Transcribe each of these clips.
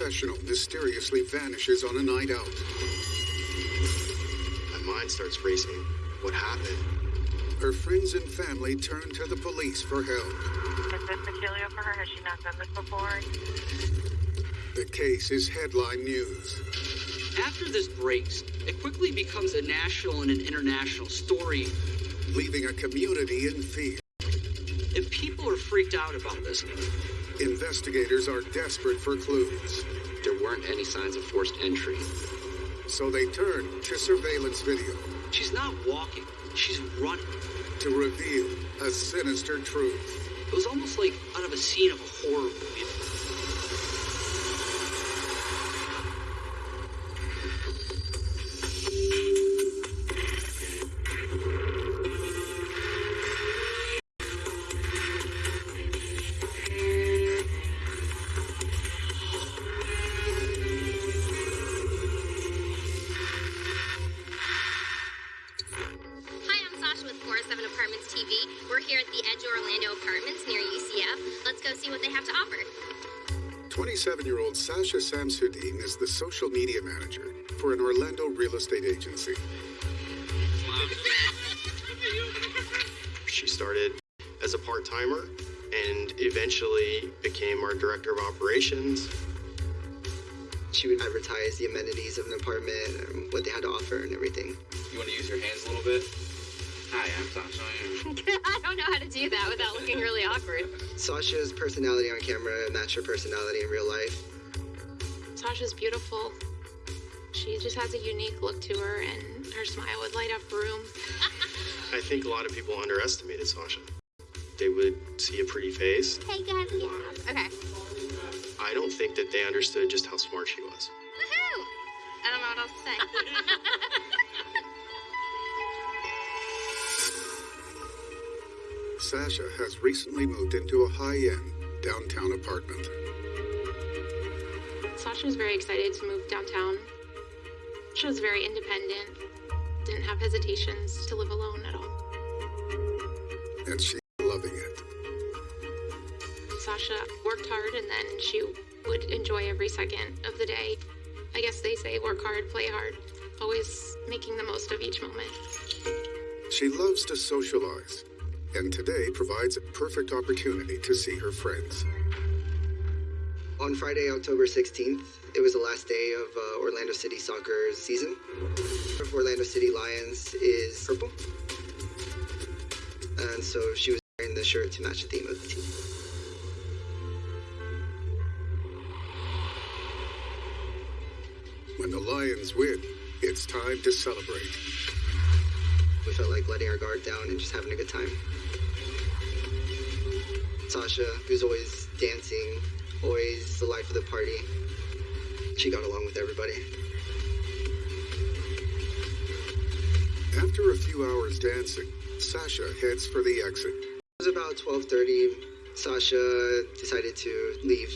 professional mysteriously vanishes on a night out. My mind starts racing. What happened? Her friends and family turn to the police for help. Is this peculiar for her? Has she not done this before? The case is headline news. After this breaks, it quickly becomes a national and an international story. leaving a community in fear. And people are freaked out about this. Investigators are desperate for clues, There weren't any signs of forced entry. so they turn to surveillance video She's not walking, she's running. to reveal a sinister truth. It was almost like out of a scene of a horror movie. Edge Orlando Apartments near UCF. Let's go see what they have to offer. 27 year old Sasha Samsudin is the social media manager for an Orlando real estate agency. She started as a part timer and eventually became our director of operations. She would advertise the amenities of an apartment, and what they had to offer, and everything. You want to use your hands a little bit? Hi, I'm Sasha. I don't know how to do that without looking really awkward. Sasha's personality on camera matched her personality in real life. Sasha's beautiful. She just has a unique look to her, and her smile would light up a room. I think a lot of people underestimated Sasha. They would see a pretty face. Hey, guys, yeah. Okay. I don't think that they understood just how smart she was. Woohoo! I don't know what else to say. Sasha has recently moved into a high end downtown apartment. Sasha was very excited to move downtown. She was very independent, didn't have hesitations to live alone at all. and she's loving it. Sasha worked hard, and then she would enjoy every second of the day. I guess they say work hard, play hard, always making the most of each moment. She loves to socialize, and today provides a perfect opportunity to see her friends. On Friday, October 16th, it was the last day of uh, Orlando City soccer season. Orlando City Lions is purple. And so she was wearing the shirt to match the theme of the team. When the Lions win, it's time to celebrate. We felt like letting our guard down and just having a good time. Sasha, who's always dancing, always the life of the party, she got along with everybody. After a few hours dancing, Sasha heads for the exit. It was about 12:30. Sasha decided to leave.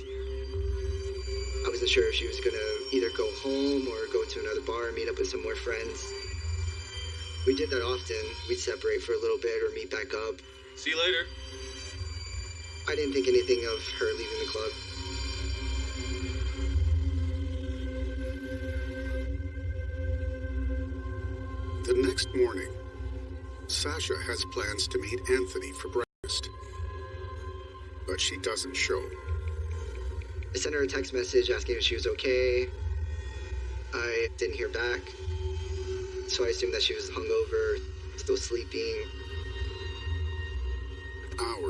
I wasn't sure if she was gonna either go home or go to another bar and meet up with some more friends. We did that often. We'd separate for a little bit or meet back up. See you later. I didn't think anything of her leaving the club. The next morning, Sasha has plans to meet Anthony for breakfast. But she doesn't show. I sent her a text message asking if she was okay. I didn't hear back. So I assumed that she was hungover, still sleeping.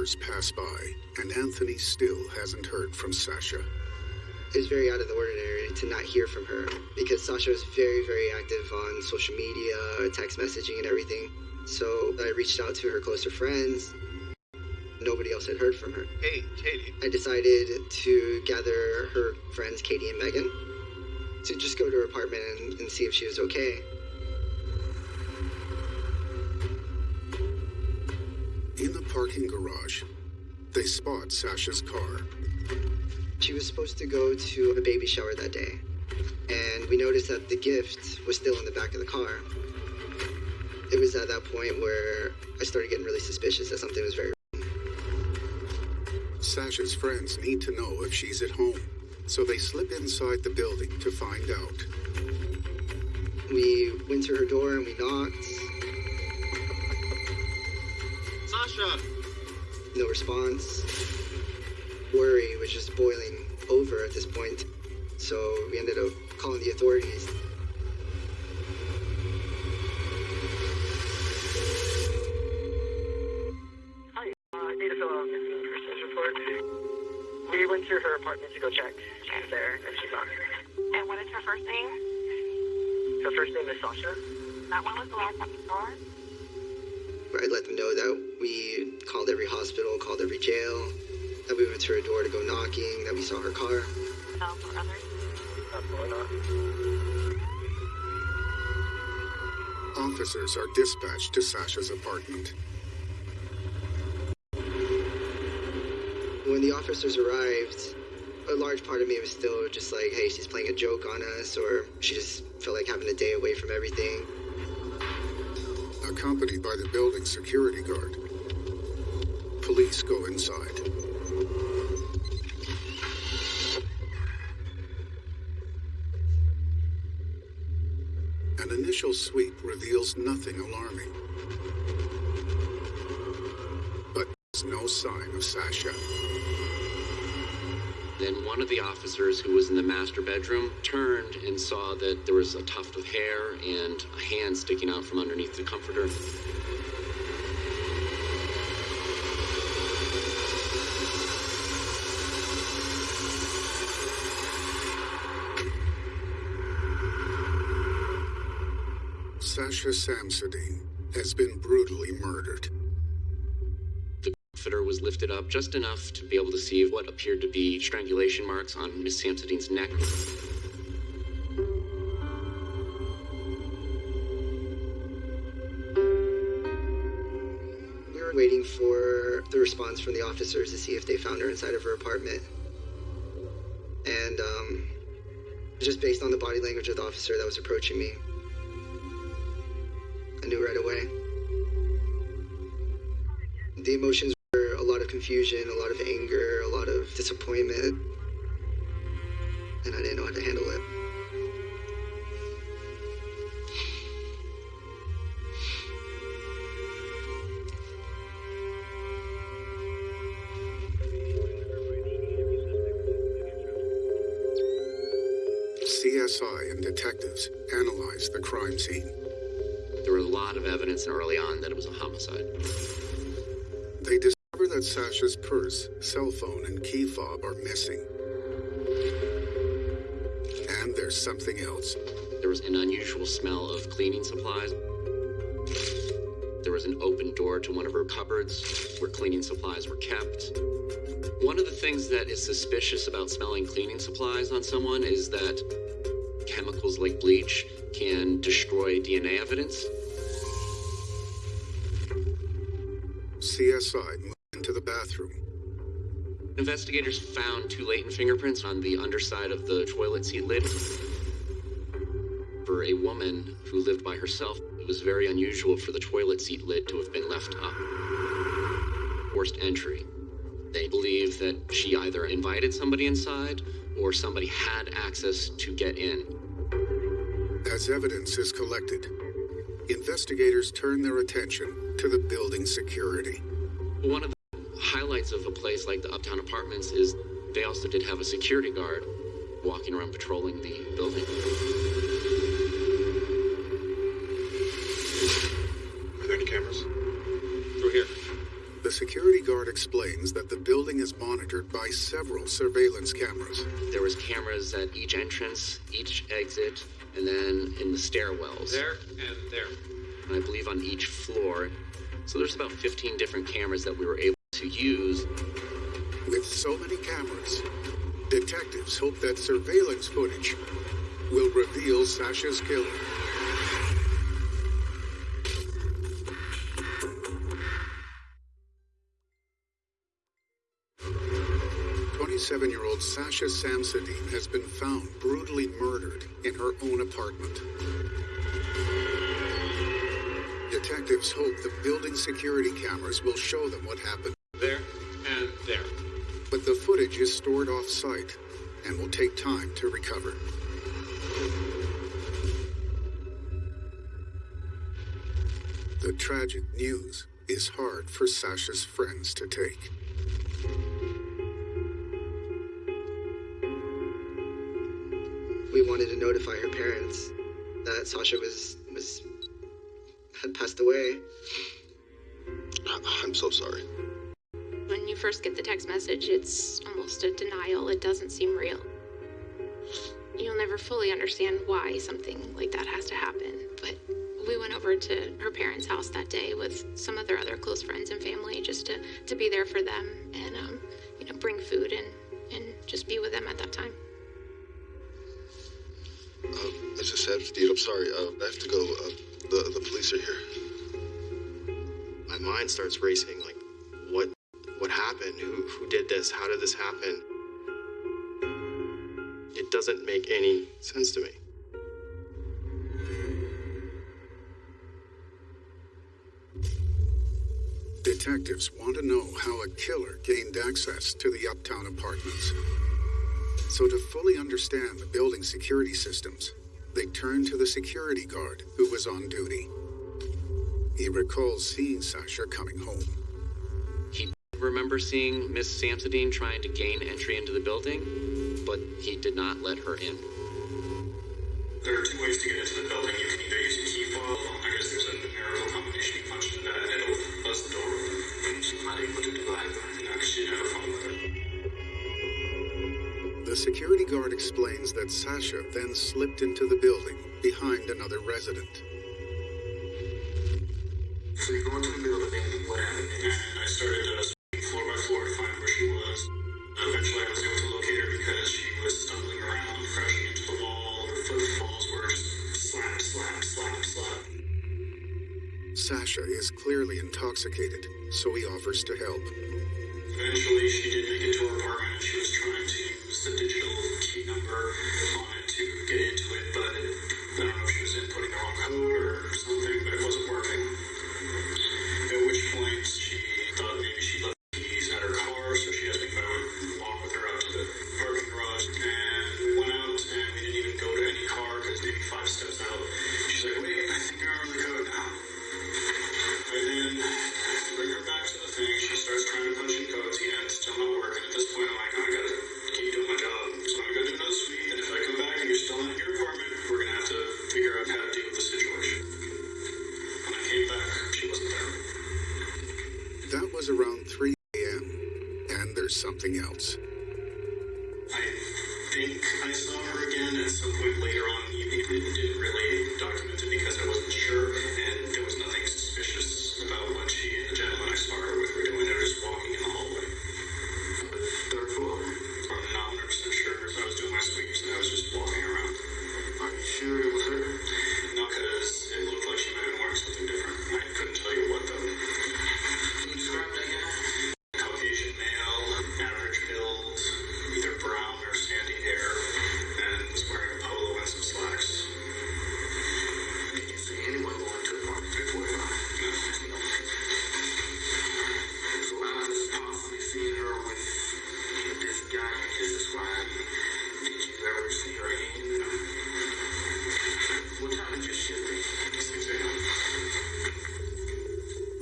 Hours pass by, and Anthony still hasn't heard from Sasha. It was very out of the ordinary to not hear from her because Sasha was very, very active on social media, text messaging, and everything. So I reached out to her closer friends. Nobody else had heard from her. Hey, Katie. I decided to gather her friends, Katie and Megan, to just go to her apartment and, and see if she was okay. Parking garage, they spot Sasha's car. She was supposed to go to a baby shower that day, and we noticed that the gift was still in the back of the car. It was at that point where I started getting really suspicious that something was very wrong. Sasha's friends need to know if she's at home. so they slip inside the building to find out. We went to her door and we knocked. Sasha! No response. Worry was just boiling over at this point, so we ended up calling the authorities. Hi, uh, I need to fill out a persons report. We went to her apartment to go check. She's there, and she's on. And what is her first name? Her first name is Sasha. That one was the last time you saw her? I let them know that we called every hospital, called every jail, that we went to her door to go knocking, that we saw her car. No, for others. Absolutely not. Officers are dispatched to Sasha's apartment. When the officers arrived, a large part of me was still just like, hey, she's playing a joke on us, or she just felt like having a day away from everything. Accompanied by the building security guard, police go inside. An initial sweep reveals nothing alarming. But there's no sign of Sasha. Then one of the officers who was in the master bedroom turned and saw that there was a tuft of hair and a hand sticking out from underneath the comforter. Sasha Samsudin has been brutally murdered. The comforter was lifted up just enough to be able to see what appeared to be strangulation marks on Miss Samson's neck. We were waiting for the response from the officers to see if they found her inside of her apartment. And, um, just based on the body language of the officer that was approaching me, emotions were a lot of confusion, a lot of anger, a lot of disappointment. And I didn't know how to handle it. CSI and detectives analyze the crime scene. There was a lot of evidence early on that it was a homicide. That Sasha's purse, cell phone, and key fob are missing. And there's something else. There was an unusual smell of cleaning supplies. There was an open door to one of her cupboards where cleaning supplies were kept. One of the things that is suspicious about smelling cleaning supplies on someone is that chemicals like bleach can destroy DNA evidence. CSI Investigators found two latent fingerprints on the underside of the toilet seat lid. For a woman who lived by herself, it was very unusual for the toilet seat lid to have been left up. Forced entry. They believe that she either invited somebody inside or somebody had access to get in. As evidence is collected, investigators turn their attention to the building security. One of the highlights of a place like the Uptown Apartments is they also did have a security guard walking around patrolling the building. Are there any cameras? Through here. The security guard explains that the building is monitored by several surveillance cameras. There was cameras at each entrance, each exit, and then in the stairwells. There and there. And I believe on each floor. So there's about 15 different cameras that we were able to use. With so many cameras, detectives hope that surveillance footage will reveal Sasha's killer. Twenty-seven-year-old Sasha Samsudin has been found brutally murdered in her own apartment. Detectives hope the building security cameras will show them what happened, the footage is stored off-site and will take time to recover. The tragic news is hard for Sasha's friends to take. We wanted to notify her parents that Sasha was was had passed away. I'm so sorry. When you first get the text message, it's almost a denial. It doesn't seem real. You'll never fully understand why something like that has to happen. But we went over to her parents' house that day with some of their other close friends and family just to, to be there for them and um, you know bring food and, and just be with them at that time. Uh, Mrs. Sadsteed, I'm sorry. Uh, I have to go. Uh, the the police are here. My mind starts racing. Happened? Who who did this? How did this happen? It doesn't make any sense to me. Detectives want to know how a killer gained access to the uptown apartments. So, to fully understand the building security systems, they turn to the security guard who was on duty. He recalls seeing Sasha coming home. He remember seeing Miss Samsudin trying to gain entry into the building, but he did not let her in. There are two ways to get into the building. You can either use a key fob. I guess there's a numerical combination you punch in that, and it'll buzz the door open. She's not able to do that. No, because she never found with it. The security guard explains that Sasha then slipped into the building behind another resident. So you go into the building, what happened? And I started intoxicated, so he offers to help.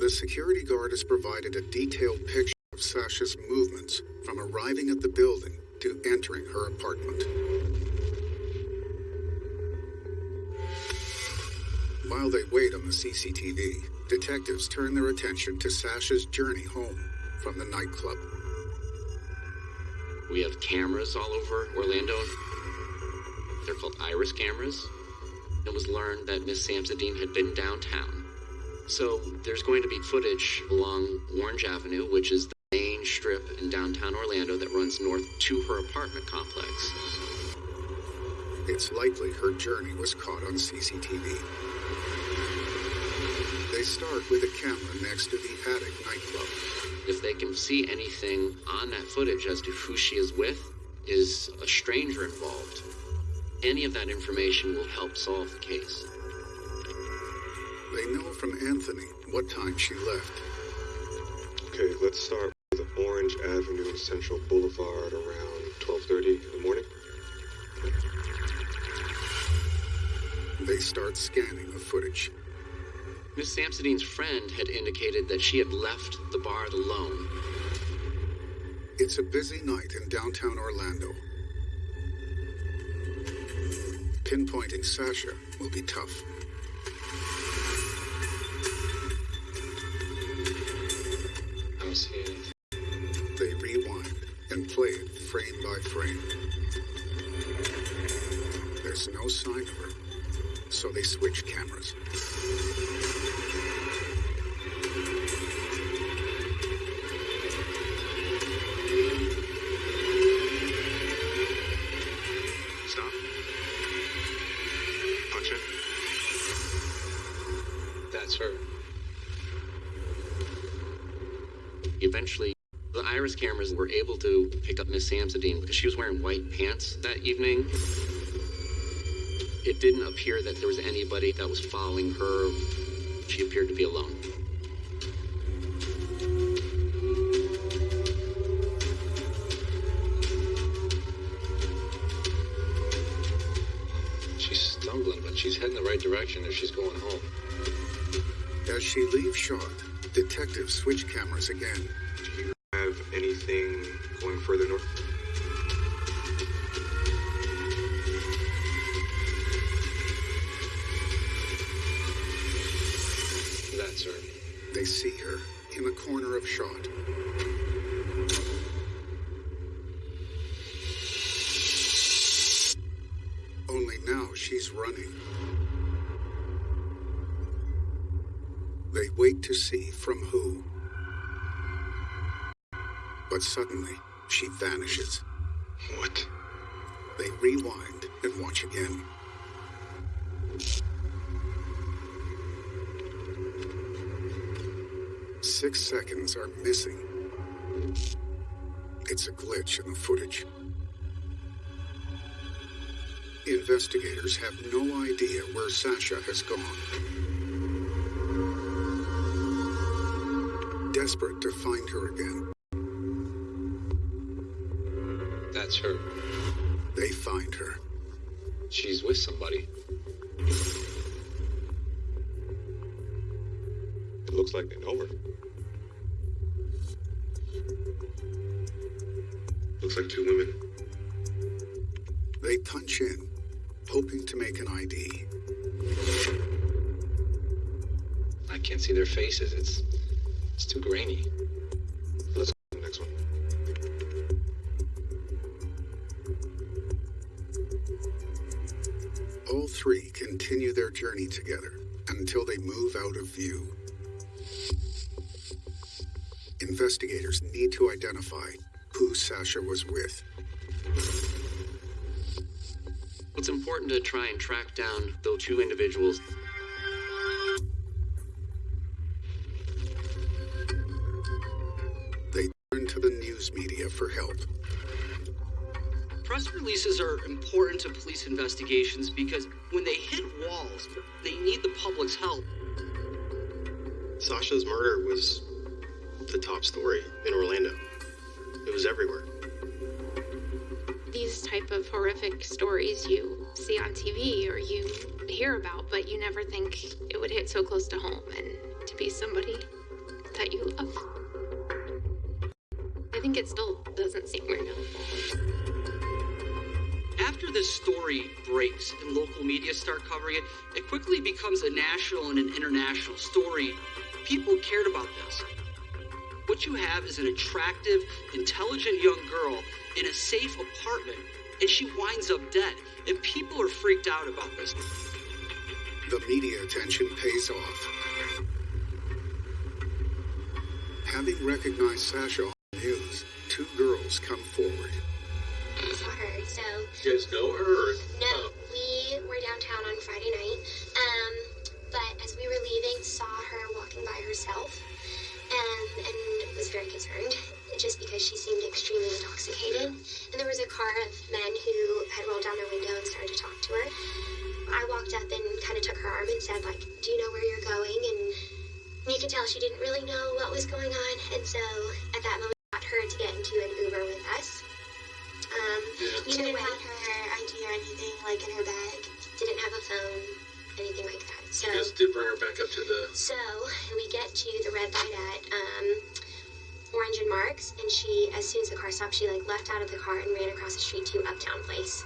The security guard has provided a detailed picture of Sasha's movements from arriving at the building to entering her apartment. While they wait on the CCTV, detectives turn their attention to Sasha's journey home from the nightclub. We have cameras all over Orlando. They're called iris cameras. It was learned that Miss Samsudin had been downtown. So there's going to be footage along Orange Avenue, which is the main strip in downtown Orlando that runs north to her apartment complex. It's likely her journey was caught on CCTV. They start with a camera next to the attic nightclub. If they can see anything on that footage as to who she is with, is a stranger involved, any of that information will help solve the case. They know from Anthony what time she left. Okay, let's start with Orange Avenue and Central Boulevard around 12.30 in the morning. They start scanning the footage. Miss Samsudin's friend had indicated that she had left the bar alone. It's a busy night in downtown Orlando. Pinpointing Sasha will be tough. They rewind and play it frame by frame. There's no sign of her, so they switch cameras. Eventually, the iris cameras were able to pick up Miss Samsudin because she was wearing white pants that evening. It didn't appear that there was anybody that was following her. She appeared to be alone. She's stumbling, but she's heading the right direction if she's going home. As she leaves shot, detectives switch cameras again. Have anything going further north? That's her. They see her in the corner of shot. Only now she's running. They wait to see from who. But suddenly, she vanishes. What? They rewind and watch again. Six seconds are missing. It's a glitch in the footage. Investigators have no idea where Sasha has gone. Desperate to find her again, Her. they find her. She's with somebody. It looks like they know her. Looks like two women. They punch in, hoping to make an ID. I can't see their faces. It's it's too grainy. Journey together until they move out of view. Investigators need to identify who Sasha was with. It's important to try and track down those two individuals. They turn to the news media for help. Press releases are important to police investigations because when they the public's help. Sasha's murder was the top story in Orlando. It was everywhere. These type of horrific stories you see on TV or you hear about, but you never think it would hit so close to home and to be somebody that you love. I think it still doesn't seem real. After this story breaks and local media start covering it, it quickly becomes a national and an international story. People cared about this. What you have is an attractive, intelligent young girl in a safe apartment, and she winds up dead. And people are freaked out about this. The media attention pays off. Having recognized Sasha on the news, two girls come forward. I saw her, so guys know her? No, we were downtown on Friday night. Um, but as we were leaving, saw her walking by herself, um, and was very concerned, just because she seemed extremely intoxicated. And there was a car of men who had rolled down their window and started to talk to her. I walked up and kind of took her arm and said, like, "Do you know where you're going?" And you could tell she didn't really know what was going on, and so at that moment, got her to get into an Uber with us. Um, You didn't way, have her ID or anything like in her bag. didn't have a phone, Anything like that. So guys, did bring her back up to the. So we get to the red light at um, Orange and Marks, and she, as soon as the car stopped, she like left out of the car and ran across the street to Uptown Place.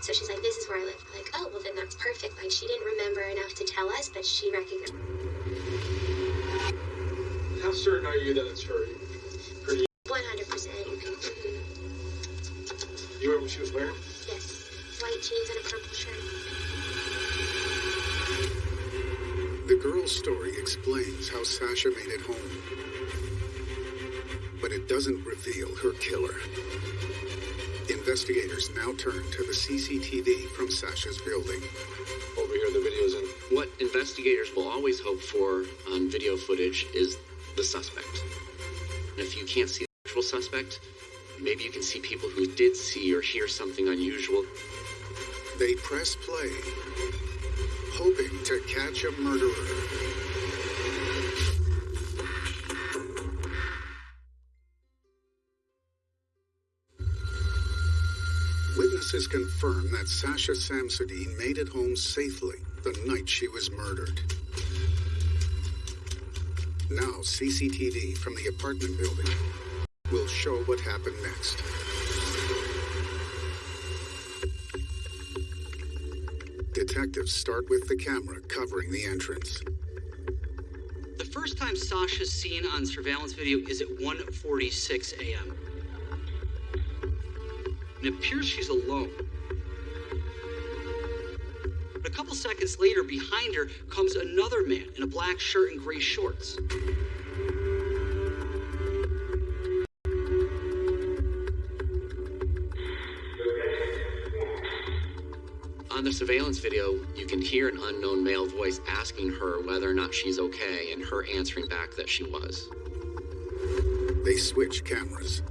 So she's like, "This is where I live." Like, oh, well then that's perfect. Like she didn't remember enough to tell us, but she recognized. How certain are you that it's her? She was wearing? Yes, white jeans and a purple shirt. The girl's story explains how Sasha made it home. But it doesn't reveal her killer. Investigators now turn to the CCTV from Sasha's building. Over here, the video's in. What investigators will always hope for on video footage is the suspect. And if you can't see the actual suspect, maybe you can see people who did see or hear something unusual. They press play, hoping to catch a murderer. Witnesses confirm that Sasha Samsudin made it home safely the night she was murdered. Now, CCTV from the apartment building show what happened next. Detectives start with the camera covering the entrance. The first time Sasha's seen on surveillance video is at 1:46 a.m. It appears she's alone. But a couple seconds later, behind her comes another man in a black shirt and gray shorts. Surveillance video, you can hear an unknown male voice asking her whether or not she's okay, and her answering back that she was. They switch cameras.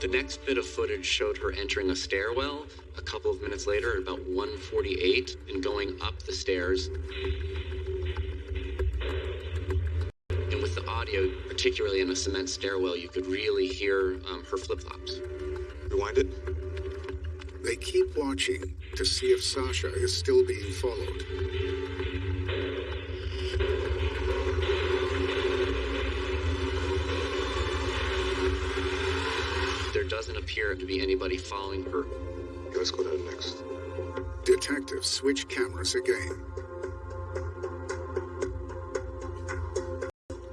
The next bit of footage showed her entering a stairwell a couple of minutes later at about 1:48 and going up the stairs. And with the audio, particularly in a cement stairwell, you could really hear um, her flip flops. Rewind it. They keep watching to see if Sasha is still being followed. There doesn't appear to be anybody following her. Let's go to the next. Detectives switch cameras again.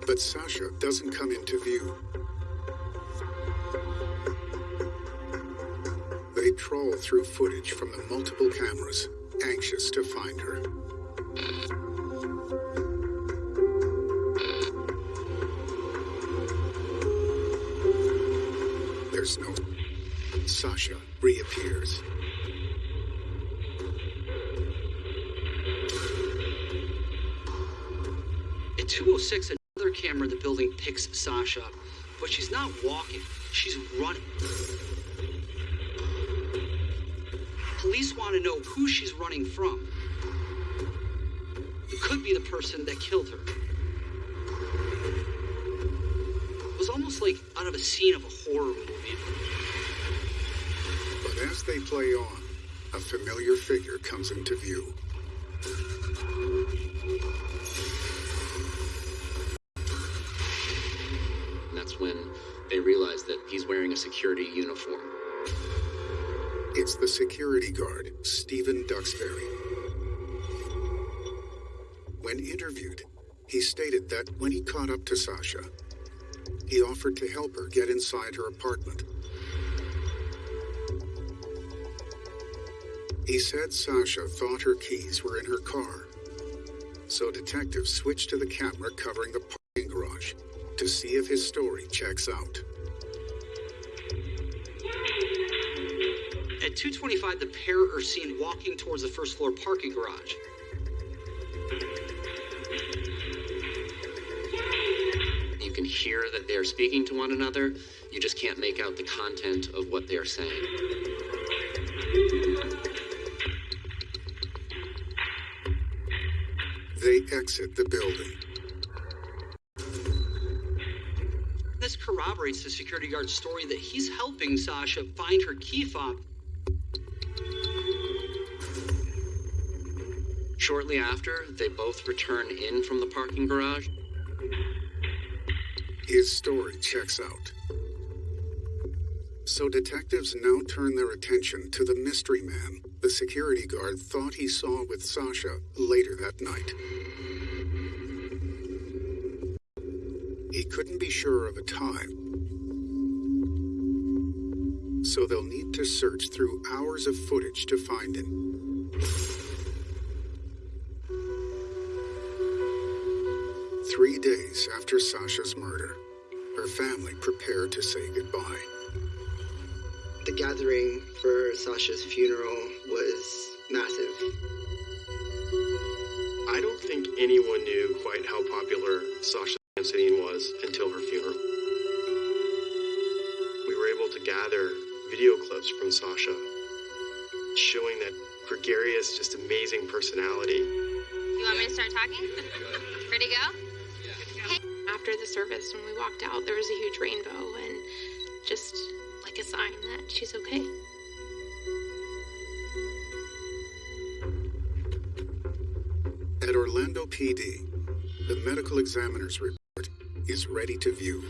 But Sasha doesn't come into view. Trawl through footage from the multiple cameras, anxious to find her. There's no. Sasha reappears. At 206, another camera in the building picks Sasha up, but she's not walking, she's running. Running from. It could be the person that killed her. It was almost like out of a scene of a horror movie. But as they play on, a familiar figure comes into view. That's when they realize that he's wearing a security uniform. It's the security guard, Stephen Duxbury. When interviewed, he stated that when he caught up to Sasha, he offered to help her get inside her apartment. He said Sasha thought her keys were in her car. So detectives switched to the camera covering the parking garage to see if his story checks out. 225, the pair are seen walking towards the first floor parking garage. You can hear that they're speaking to one another. You just can't make out the content of what they are saying. They exit the building. This corroborates the security guard's story that he's helping Sasha find her key fob. Shortly after, they both return in from the parking garage. His story checks out. So detectives now turn their attention to the mystery man the security guard thought he saw with Sasha later that night. He couldn't be sure of a time, so they'll need to search through hours of footage to find him. Three days after Sasha's murder, her family prepared to say goodbye. The gathering for Sasha's funeral was massive. I don't think anyone knew quite how popular Sasha Samsudin was until her funeral. We were able to gather video clips from Sasha showing that gregarious, just amazing personality. You want me to start talking? Ready to go? After the service, when we walked out, there was a huge rainbow and just like a sign that she's okay. At Orlando PD, the medical examiner's report is ready to view.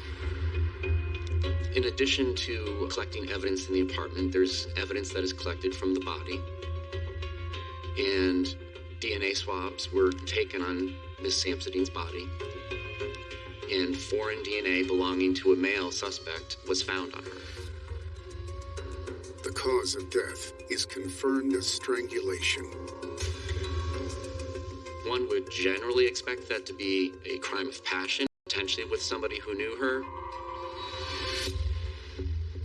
In addition to collecting evidence in the apartment, there's evidence that is collected from the body. And DNA swabs were taken on Miss Samsudin's body. And foreign DNA belonging to a male suspect was found on her. The cause of death is confirmed as strangulation. One would generally expect that to be a crime of passion, potentially with somebody who knew her.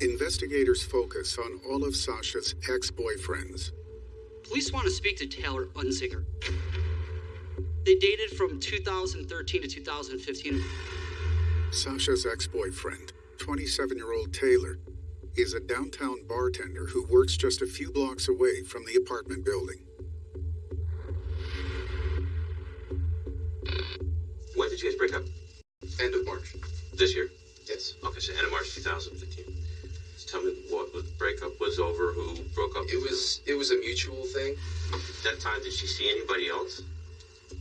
Investigators focus on all of Sasha's ex boyfriends. Police want to speak to Taylor Unziger. They dated from 2013 to 2015. Sasha's ex boyfriend, 27 year old Taylor, is a downtown bartender who works just a few blocks away from the apartment building. When did you guys break up? End of March. This year? Yes. Okay, so end of March 2015. So tell me what the breakup was over, who broke up? It was it was a mutual thing. That time, did she see anybody else?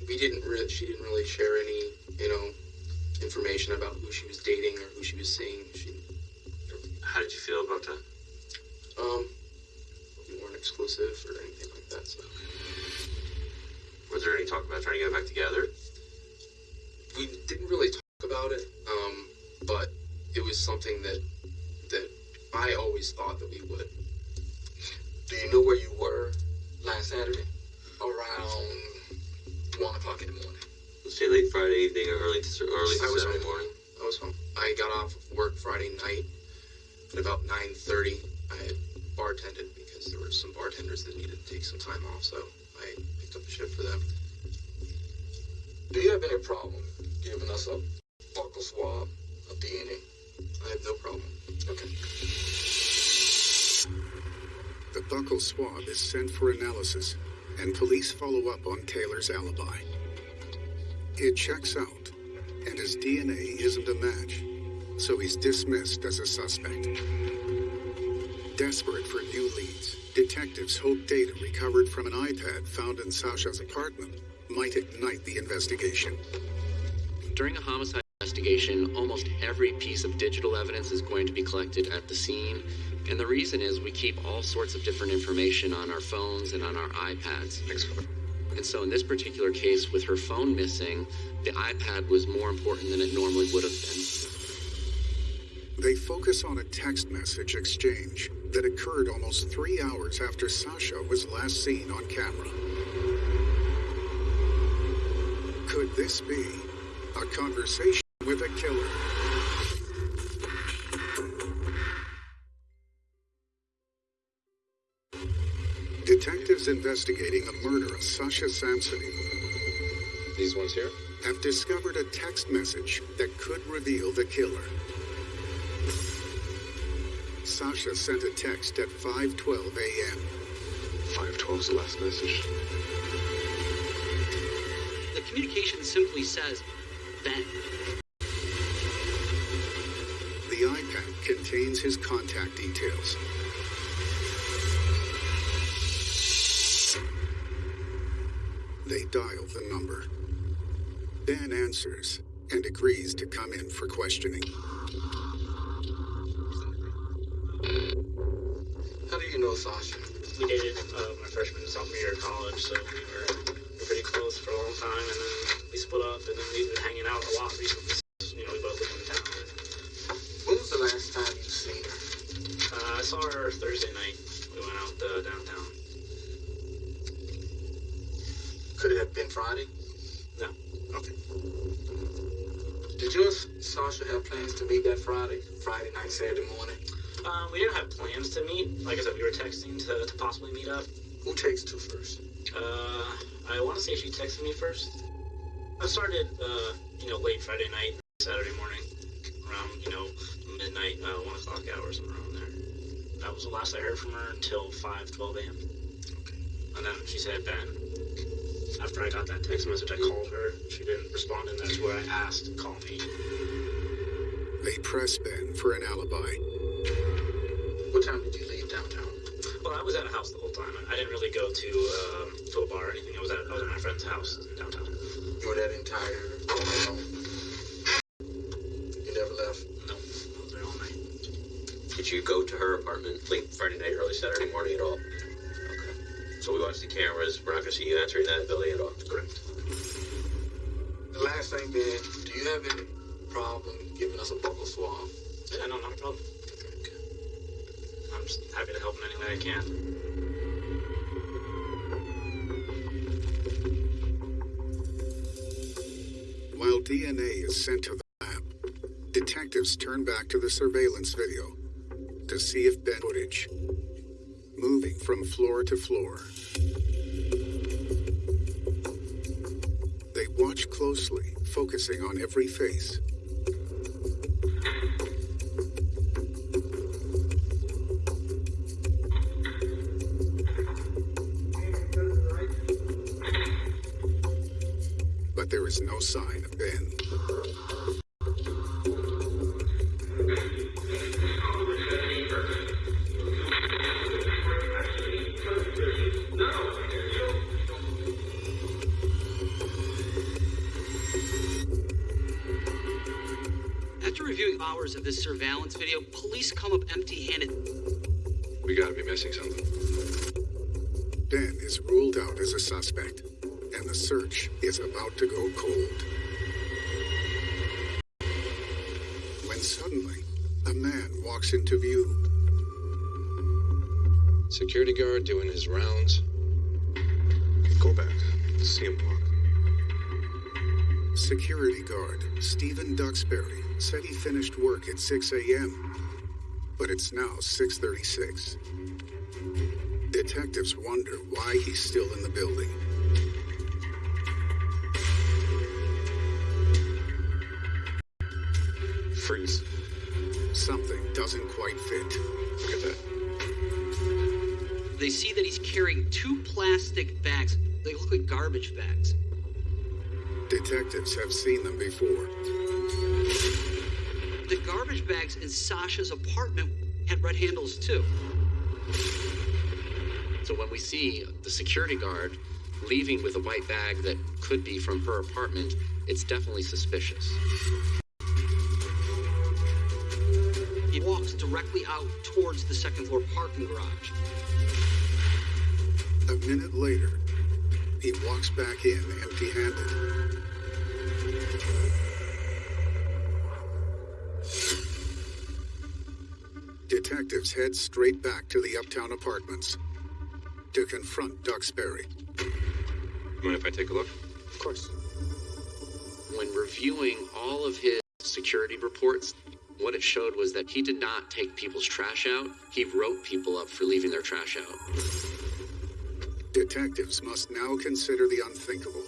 We didn't really she didn't really share any, you know, information about who she was dating or who she was seeing. She How did you feel about that? um we weren't exclusive or anything like that, so Was there any talk about trying to get back together? we didn't really talk about it, um, but it was something that that I always thought that we would. Do you know where you were last Saturday? Around one o'clock in the morning. Let's say late Friday evening or early to early I was Saturday home. morning. I was home. I got off of work Friday night at about nine thirty. I had bartended because there were some bartenders that needed to take some time off, so I picked up a shift for them. Do you have any problem giving us a buccal swab, a DNA? I have no problem. Okay. The buccal swab is sent for analysis, and police follow up on Taylor's alibi. It checks out, and his DNA isn't a match, so he's dismissed as a suspect. Desperate for new leads, detectives hope data recovered from an iPad found in Sasha's apartment might ignite the investigation. During a homicide investigation, almost every piece of digital evidence is going to be collected at the scene. And the reason is we keep all sorts of different information on our phones and on our iPads. And so in this particular case, with her phone missing, the iPad was more important than it normally would have been. They focus on a text message exchange that occurred almost three hours after Sasha was last seen on camera. Could this be a conversation with a killer? Detectives investigating the murder of Sasha Samsudin These ones here? have discovered a text message that could reveal the killer. Sasha sent a text at 5:12 a.m. 512 is the last message. The communication simply says, Ben. Contains his contact details. They dial the number. Dan answers and agrees to come in for questioning. How do you know Sasha? We dated uh, my freshman and sophomore year of college, so we were pretty close for a long time, and then we split up, and then we've been hanging out a lot recently. since, You know, we both live in town. When was the last time you seen her? Uh, I saw her Thursday night. We went out uh, downtown. Could it have been Friday? No. Okay. Did you and Sasha have plans to meet that Friday? Friday night, Saturday morning? Um, we didn't have plans to meet. Like I said, we were texting to, to possibly meet up. Who takes two first? Uh, I want to say she texted me first. I started, uh, you know, late Friday night, Saturday morning, around, you know, midnight, uh, 1 o'clock hour, somewhere around there. That was the last I heard from her until 5, 12 a.m. Okay. And then she said, Ben. After I got that text message, I called her. She didn't respond, and that's where I asked, call me. They press Ben for an alibi. What time did you leave downtown? Well, I was at a house the whole time. I didn't really go to um, to a bar or anything. I was at I was at my friend's house in downtown. You were that entire alone? You never left? No, I was there all night. Did you go to her apartment late Friday night, early Saturday morning at all? Okay. So we watched the cameras. We're not going to see you entering that building at all. Correct. The last thing, Ben, do you have any problem giving us a buccal swab? Yeah, no, not a problem. I'm just happy to help in any way I can. While DNA is sent to the lab, detectives turn back to the surveillance video to see if Ben footage moving from floor to floor. They watch closely, focusing on every face. Police come up empty handed. We gotta be missing something. Ben is ruled out as a suspect, and the search is about to go cold. When suddenly, a man walks into view. Security guard doing his rounds. Go back. See him walk. Security guard Stephen Duxbury said he finished work at 6 a.m., but it's now 6:36. Detectives wonder why he's still in the building. Freeze. Something doesn't quite fit. Look at that. They see that he's carrying two plastic bags. They look like garbage bags. Detectives have seen them before. Bags in Sasha's apartment had red handles too. So when we see the security guard leaving with a white bag that could be from her apartment, it's definitely suspicious. He walks directly out towards the second floor parking garage. A minute later, he walks back in empty handed. Detectives head straight back to the uptown apartments to confront Duxbury. Mind if I take a look? Of course. When reviewing all of his security reports, what it showed was that he did not take people's trash out. He wrote people up for leaving their trash out. Detectives must now consider the unthinkable.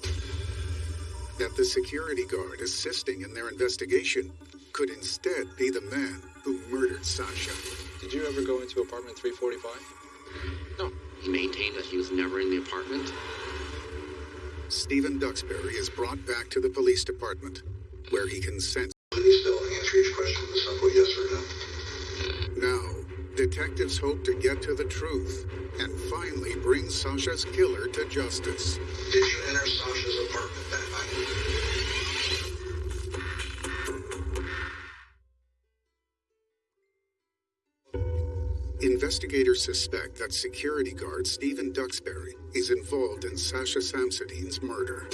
That the security guard assisting in their investigation could instead be the man who murdered Sasha. Did you ever go into apartment 345? No, he maintained that he was never in the apartment. Stephen Duxbury is brought back to the police department, where he consents. Please still answer each question with a simple yes or no. Now, detectives hope to get to the truth and finally bring Sasha's killer to justice. Did you enter Sasha's apartment that Investigators suspect that security guard Stephen Duxbury is involved in Sasha Samsudin's murder.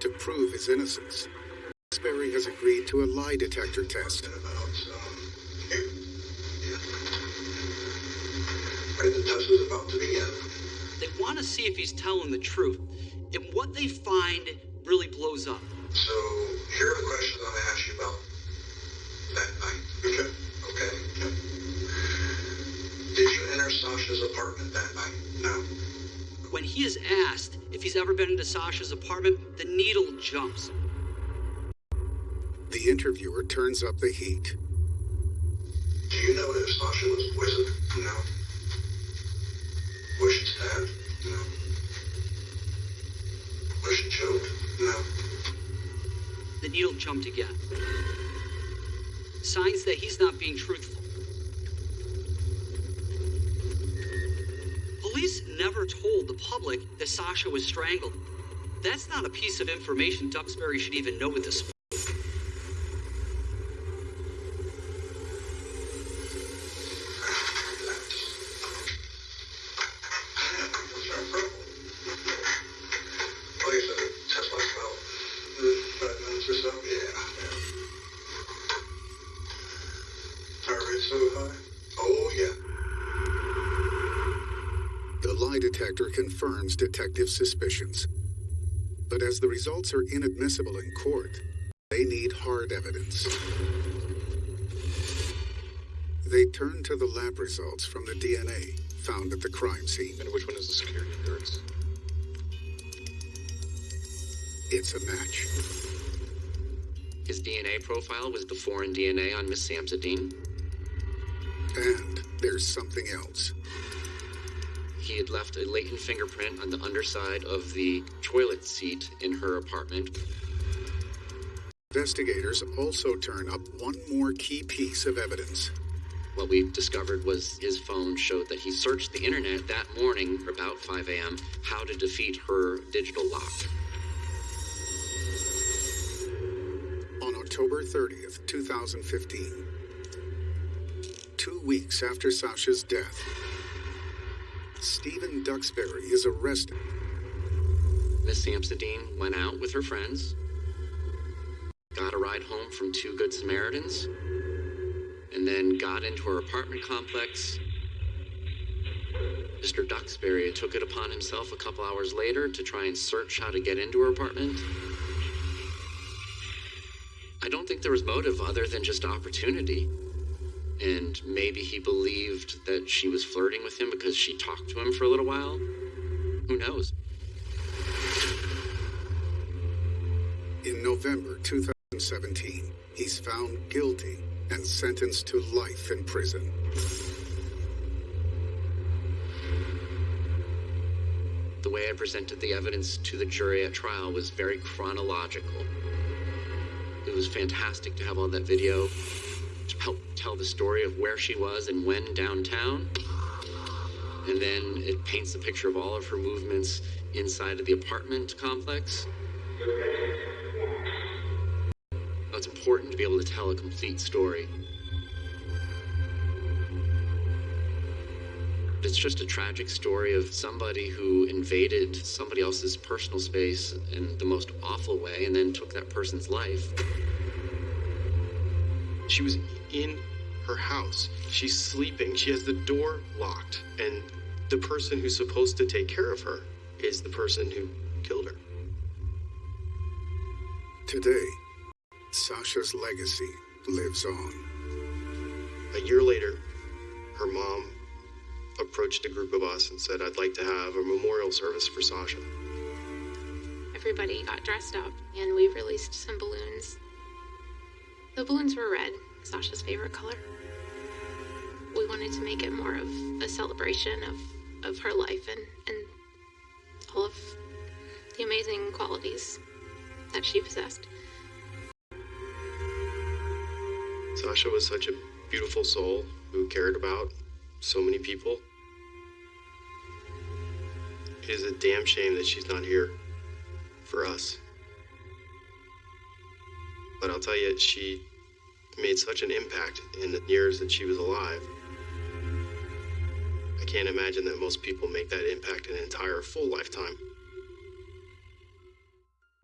To prove his innocence, Duxbury has agreed to a lie detector test. Right, the test is about to begin. They want to see if he's telling the truth. And what they find really blows up. So, here are the questions I'm going to ask you about that night. Okay. Okay. okay. Did you enter Sasha's apartment that night? No. When he is asked if he's ever been into Sasha's apartment, the needle jumps. The interviewer turns up the heat. Do you know if Sasha was poisoned? No. Was she stabbed? No. Was she choked? No. The needle jumped again. Signs that he's not being truthful. Police never told the public that Sasha was strangled. That's not a piece of information Duxbury should even know at this confirms detectives' suspicions. But as the results are inadmissible in court, they need hard evidence. They turn to the lab results from the DNA found at the crime scene. And which one is the security guards? It's a match. His DNA profile was the foreign DNA on Miss Samsudin. And there's something else. He had left a latent fingerprint on the underside of the toilet seat in her apartment. Investigators also turn up one more key piece of evidence. What we discovered was his phone showed that he searched the internet that morning, about 5 a.m., how to defeat her digital lock. On October 30th, 2015, two weeks after Sasha's death, Stephen Duxbury is arrested. Miss Samsudin went out with her friends, got a ride home from two Good Samaritans, and then got into her apartment complex. Mr. Duxbury took it upon himself a couple hours later to try and search how to get into her apartment. I don't think there was motive other than just opportunity. And maybe he believed that she was flirting with him because she talked to him for a little while. Who knows? In November 2017, he's found guilty and sentenced to life in prison. The way I presented the evidence to the jury at trial was very chronological. It was fantastic to have all that video to help tell the story of where she was and when downtown. And then it paints a picture of all of her movements inside of the apartment complex. It's important to be able to tell a complete story. It's just a tragic story of somebody who invaded somebody else's personal space in the most awful way and then took that person's life. She was in her house. She's sleeping. She has the door locked. And the person who's supposed to take care of her is the person who killed her. Today, Sasha's legacy lives on. A year later, her mom approached a group of us and said, I'd like to have a memorial service for Sasha. Everybody got dressed up and we released some balloons. The balloons were red, Sasha's favorite color. We wanted to make it more of a celebration of, of her life and, and all of the amazing qualities that she possessed. Sasha was such a beautiful soul who cared about so many people. It is a damn shame that she's not here for us. But I'll tell you, she made such an impact in the years that she was alive. I can't imagine that most people make that impact an entire full lifetime.